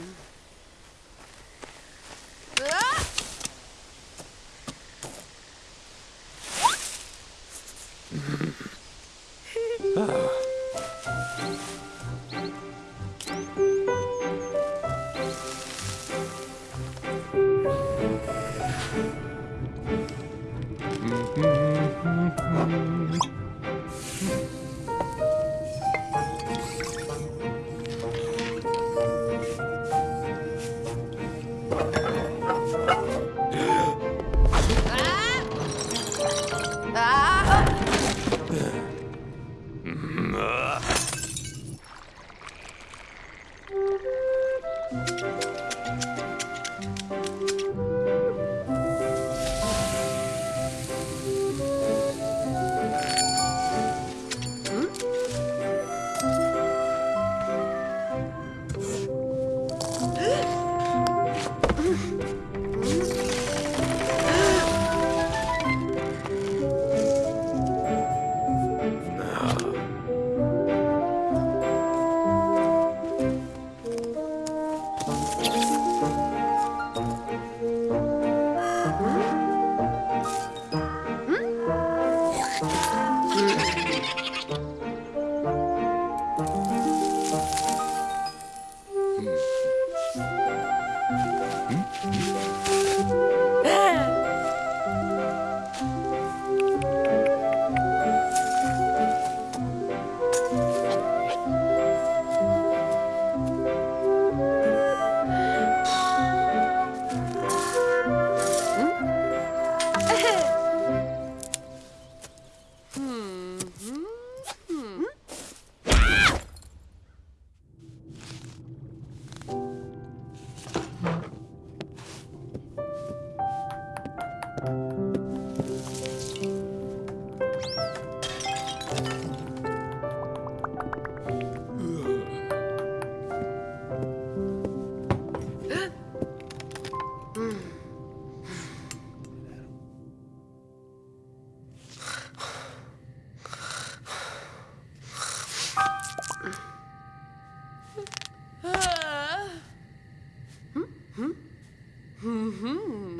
too. Mm-hmm. Mm-hmm.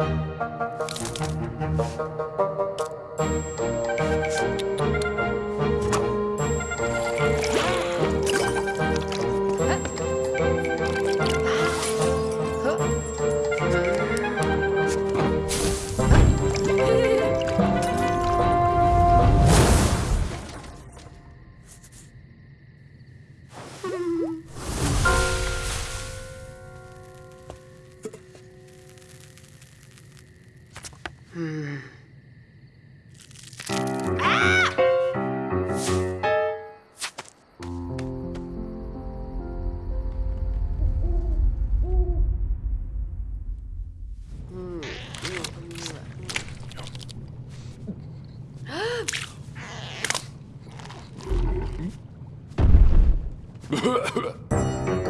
うん。あうんうわっ